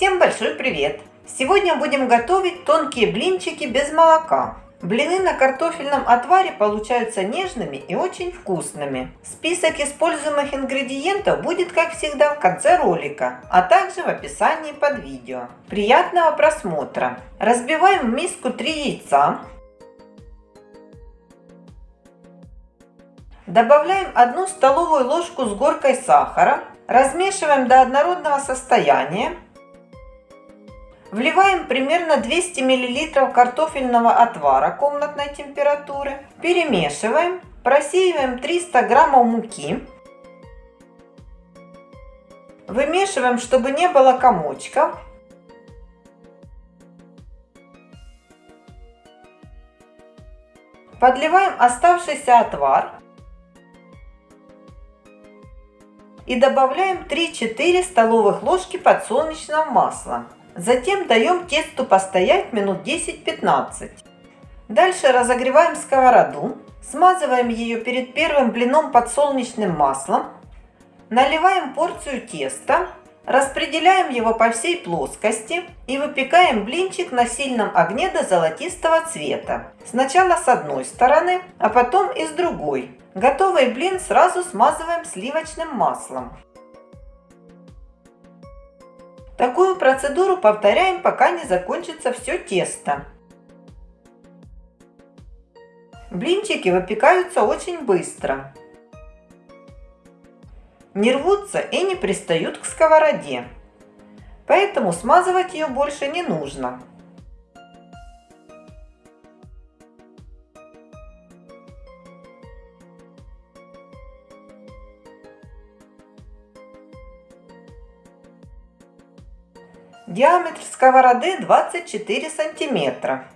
Всем большой привет! Сегодня будем готовить тонкие блинчики без молока. Блины на картофельном отваре получаются нежными и очень вкусными. Список используемых ингредиентов будет, как всегда, в конце ролика, а также в описании под видео. Приятного просмотра! Разбиваем в миску 3 яйца. Добавляем 1 столовую ложку с горкой сахара. Размешиваем до однородного состояния. Вливаем примерно 200 мл картофельного отвара комнатной температуры. Перемешиваем. Просеиваем 300 граммов муки. Вымешиваем, чтобы не было комочков. Подливаем оставшийся отвар. И добавляем 3-4 столовых ложки подсолнечного масла. Затем даем тесту постоять минут 10-15. Дальше разогреваем сковороду, смазываем ее перед первым блином подсолнечным маслом, наливаем порцию теста, распределяем его по всей плоскости и выпекаем блинчик на сильном огне до золотистого цвета. Сначала с одной стороны, а потом и с другой. Готовый блин сразу смазываем сливочным маслом. Такую процедуру повторяем, пока не закончится все тесто. Блинчики выпекаются очень быстро. Не рвутся и не пристают к сковороде. Поэтому смазывать ее больше не нужно. Диаметр сковороды 24 сантиметра.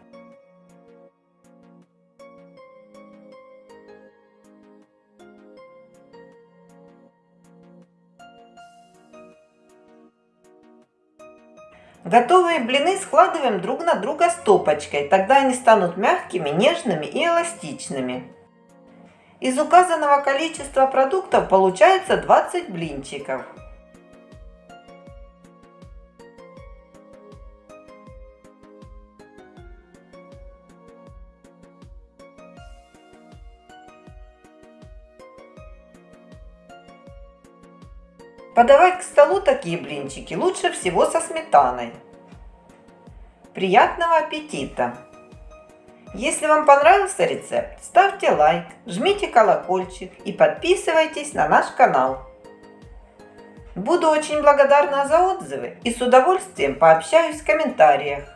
Готовые блины складываем друг на друга стопочкой, тогда они станут мягкими, нежными и эластичными. Из указанного количества продуктов получается 20 блинчиков. Подавать к столу такие блинчики лучше всего со сметаной. Приятного аппетита! Если вам понравился рецепт, ставьте лайк, жмите колокольчик и подписывайтесь на наш канал. Буду очень благодарна за отзывы и с удовольствием пообщаюсь в комментариях.